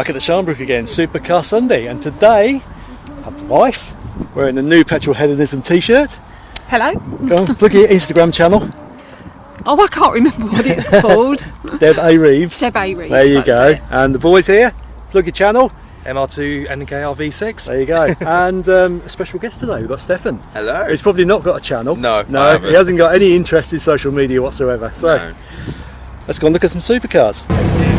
Back at the Sharnbrook again, Supercar Sunday, and today I have the wife wearing the new Petrol Hedonism t-shirt. Hello. Go on, look at your Instagram channel, Oh, I can't remember what it's called. Deb A. Reeves. Deb A. Reeves, There you go. it. And the boys here, plug your channel. MR2 NKR V6. There you go. and um, a special guest today, we've got Stefan. Hello. He's probably not got a channel. No, no, I he hasn't got any interest in social media whatsoever. So No. let's go and look at some supercars.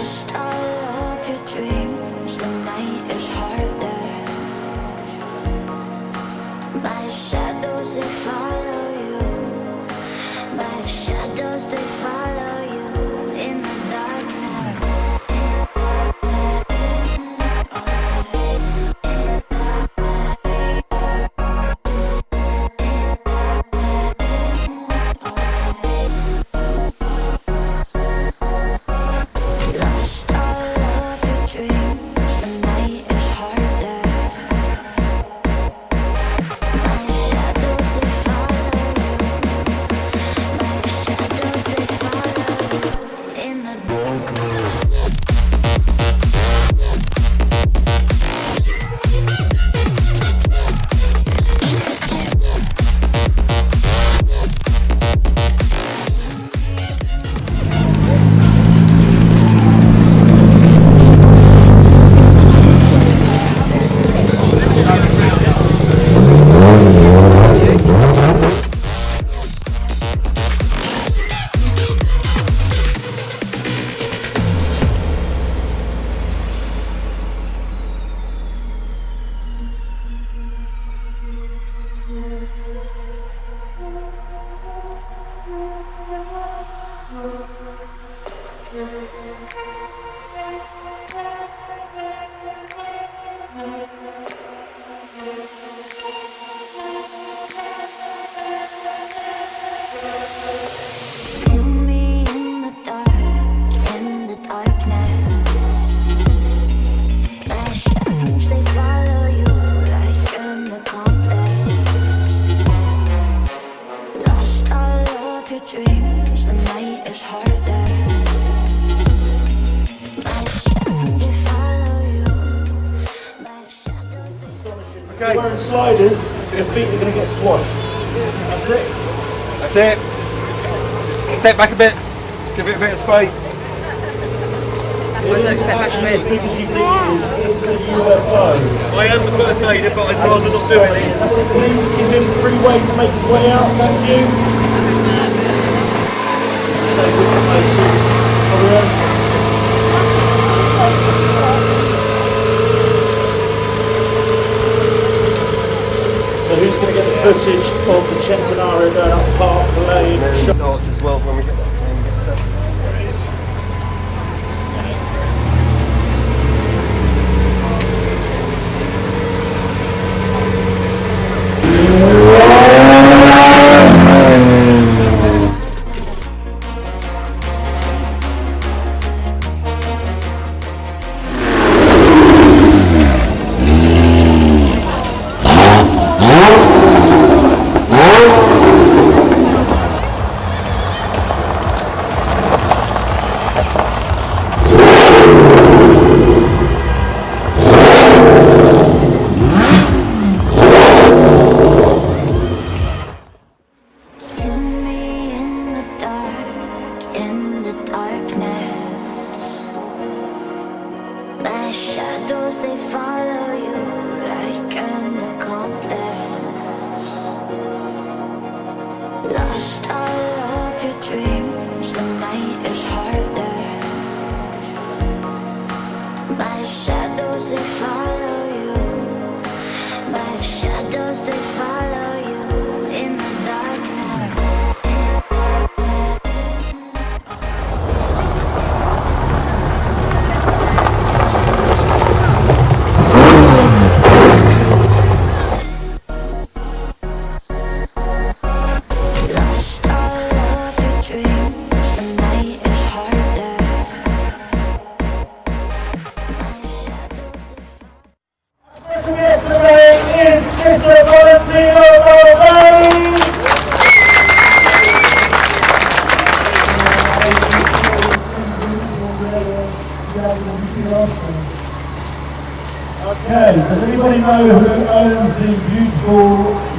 Lost back a bit. Just give it a bit of space. It is actually as big as you think it is. It's a UFO. I am the first aider, but I'd rather not do it. That's. Please give him free way to make his way out. Thank you. Say good places. Over there. So who's going to get the footage of the Centenario going up Park Lane? There's arch as well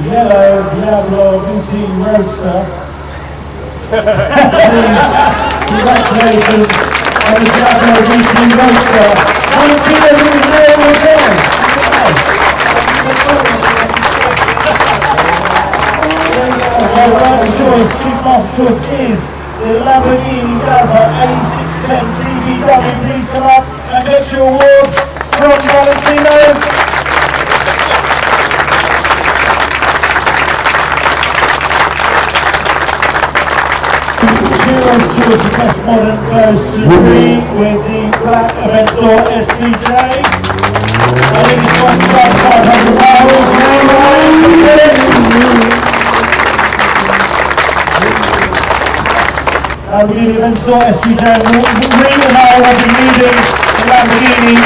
Yellow Diablo VT Roadster. congratulations on the Diablo VT Roadster. Come and see them in the real again. So last choice, last choice is the Lamborghini Gava A610 TVW. Please come up and get your award from Valentino. Hero's Choice of Best Modern goes to Green with the Black Aventador SVJ. I think it's one start 500 miles. Lamborghini Aventador SVJ Green and I will be leading the Lamborghini.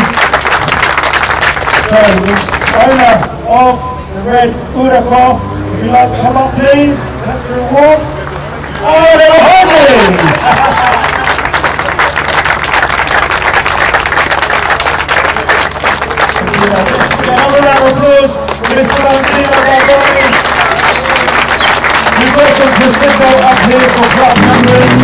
So the owner of the red Huracan, if you'd like to come up please, that's your Oh, they were hugging. We've got some up here for club members.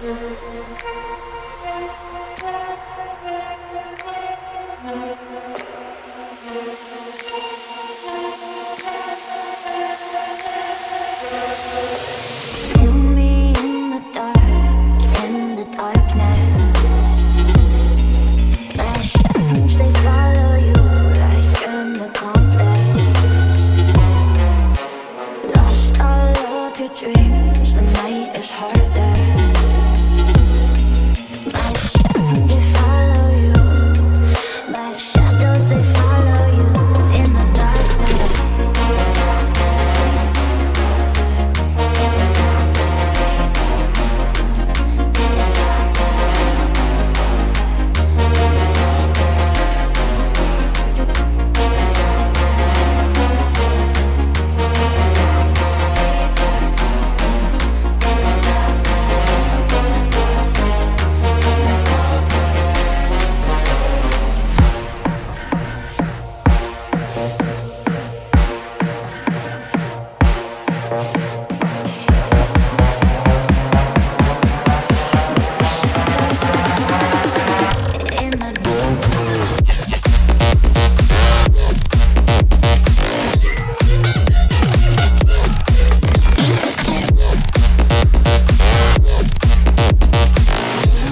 Thank you.